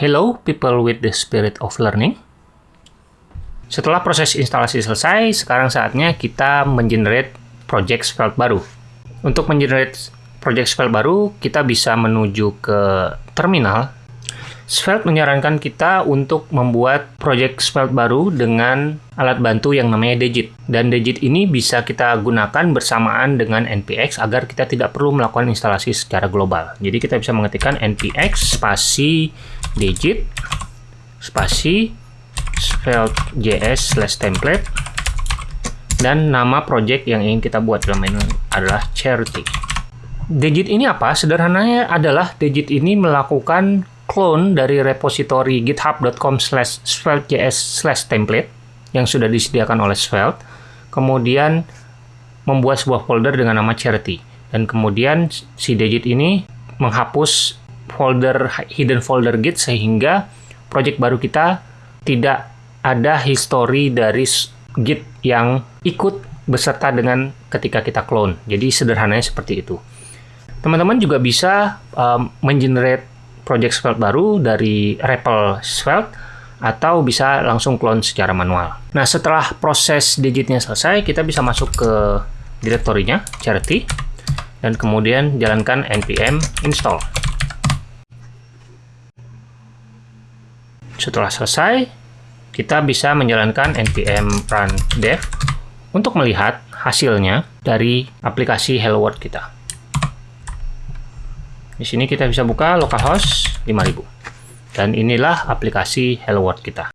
Hello people with the spirit of learning. Setelah proses instalasi selesai, sekarang saatnya kita mengenerate project Svelte baru. Untuk mengenerate project Svelte baru, kita bisa menuju ke terminal. Svelte menyarankan kita untuk membuat project Svelte baru dengan alat bantu yang namanya Digit. Dan Digit ini bisa kita gunakan bersamaan dengan npx agar kita tidak perlu melakukan instalasi secara global. Jadi kita bisa mengetikkan npx spasi digit spasi svelte.js slash template dan nama project yang ingin kita buat dalam ini adalah charity. Digit ini apa? Sederhananya adalah Digit ini melakukan clone dari repository github.com slash svelte.js slash template yang sudah disediakan oleh Svelte, kemudian membuat sebuah folder dengan nama charity. Dan kemudian si Digit ini menghapus folder hidden folder git sehingga project baru kita tidak ada history dari git yang ikut beserta dengan ketika kita clone. Jadi sederhananya seperti itu. Teman-teman juga bisa um, mengenerate project Svelte baru dari REPL Svelte atau bisa langsung clone secara manual. Nah, setelah proses digitnya selesai, kita bisa masuk ke direktorinya, charity, dan kemudian jalankan npm install. Setelah selesai, kita bisa menjalankan npm run dev untuk melihat hasilnya dari aplikasi Hello World kita. Di sini kita bisa buka localhost 5000. Dan inilah aplikasi Hello World kita.